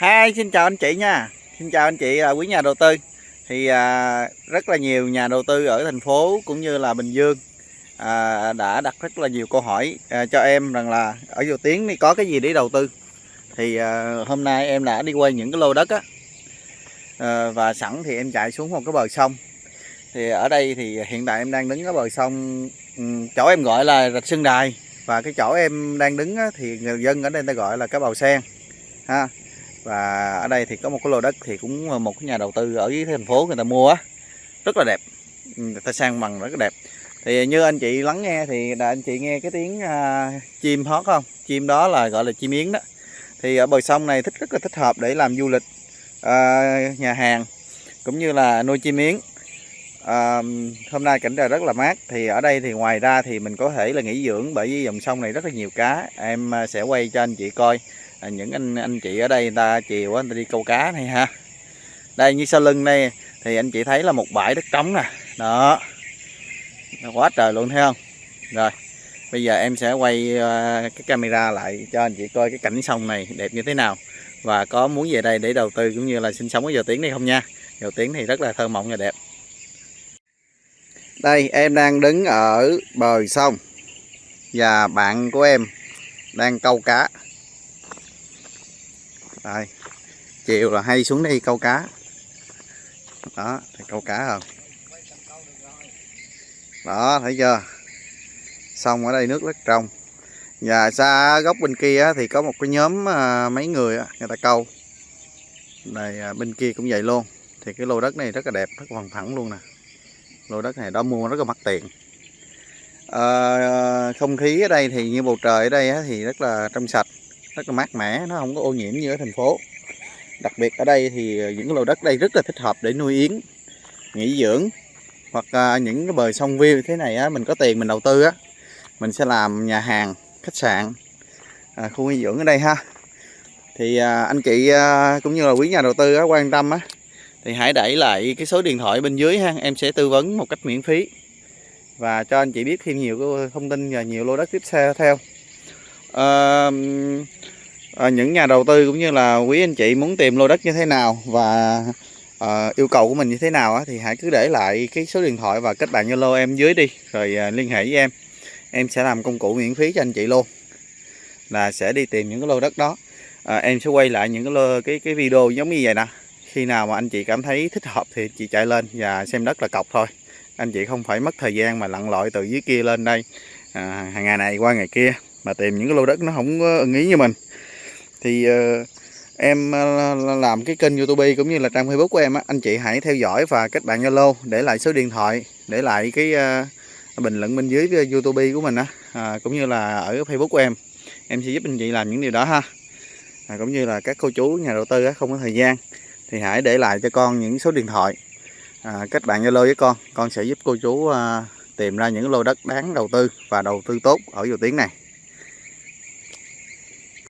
Hi, xin chào anh chị nha. Xin chào anh chị là quý nhà đầu tư. Thì à, rất là nhiều nhà đầu tư ở thành phố cũng như là Bình Dương à, đã đặt rất là nhiều câu hỏi à, cho em rằng là ở Dầu Tiến thì có cái gì để đầu tư. Thì à, hôm nay em đã đi quay những cái lô đất á. À, và sẵn thì em chạy xuống một cái bờ sông. Thì ở đây thì hiện tại em đang đứng ở bờ sông chỗ em gọi là rạch Sơn Đài và cái chỗ em đang đứng á, thì người dân ở đây người ta gọi là cái bầu sen ha và ở đây thì có một cái lô đất thì cũng một cái nhà đầu tư ở dưới thành phố người ta mua á. Rất là đẹp. Ừ, người ta sang bằng rất là đẹp. Thì như anh chị lắng nghe thì là anh chị nghe cái tiếng à, chim hót không? Chim đó là gọi là chim yến đó. Thì ở bờ sông này thích rất là thích hợp để làm du lịch à, nhà hàng cũng như là nuôi chim yến. À, hôm nay cảnh trời rất là mát. Thì ở đây thì ngoài ra thì mình có thể là nghỉ dưỡng bởi vì dòng sông này rất là nhiều cá. Em à, sẽ quay cho anh chị coi à, những anh anh chị ở đây người ta chiều người ta đi câu cá này ha. Đây như sau lưng đây thì anh chị thấy là một bãi đất trống nè. Đó. Quá trời luôn thấy không? Rồi bây giờ em sẽ quay ờ, cái camera lại cho anh chị coi cái cảnh sông này đẹp như thế nào. Và có muốn về đây để đầu tư cũng như là sinh sống ở giờ tiếng đây không nha? Dầu tiếng thì rất là thơ mộng và đẹp. Đây em đang đứng ở bờ sông và bạn của em đang câu cá đây. Chiều là hay xuống đây câu cá. Đó thì câu cá không? Đó thấy chưa? Xong ở đây nước rất trong. Và xa góc bên kia thì có một cái nhóm à, mấy người người ta câu. Này à, bên kia cũng vậy luôn. Thì cái lô đất này rất là đẹp rất bằng phẳng luôn nè. Lô đất này đó mua rất là mắc tiền. À, không khí ở đây thì như bầu trời ở đây thì rất là trong sạch rất là mát mẻ nó không có ô nhiễm như ở thành phố. Đặc biệt ở đây thì những lô đất đây rất là thích hợp để nuôi yến nghỉ dưỡng hoặc à, những cái bờ sông view thế này á, mình có tiền mình đầu tư á mình sẽ làm nhà hàng khách sạn à, khu nghỉ dưỡng ở đây ha. Thì à, anh chị à, cũng như là quý nhà đầu tư á, quan tâm á thì hãy đẩy lại cái số điện thoại bên dưới ha em sẽ tư vấn một cách miễn phí. Và cho anh chị biết thêm nhiều thông tin và nhiều lô đất tiếp theo. À, à, những nhà đầu tư cũng như là quý anh chị muốn tìm lô đất như thế nào và à, yêu cầu của mình như thế nào á, thì hãy cứ để lại cái số điện thoại và kết bạn Zalo em dưới đi rồi à, liên hệ với em. Em sẽ làm công cụ miễn phí cho anh chị luôn là sẽ đi tìm những cái lô đất đó. À, em sẽ quay lại những cái lô, cái cái video giống như vậy nè. Khi nào mà anh chị cảm thấy thích hợp thì chị chạy lên và xem đất là cọc thôi. Anh chị không phải mất thời gian mà lặn lội từ dưới kia lên đây à, hàng ngày này qua ngày kia mà tìm những cái lô đất nó không ưng ý như mình thì uh, em uh, làm cái kênh youtube cũng như là trang facebook của em á, anh chị hãy theo dõi và kết bạn zalo để lại số điện thoại để lại cái uh, bình luận bên dưới youtube của mình á à, cũng như là ở facebook của em. Em sẽ giúp anh chị làm những điều đó ha. À, cũng như là các cô chú nhà đầu tư á, không có thời gian thì hãy để lại cho con những số điện thoại à, kết bạn zalo với con. Con sẽ giúp cô chú à, tìm ra những lô đất đáng đầu tư và đầu tư tốt ở dầu tiếng này.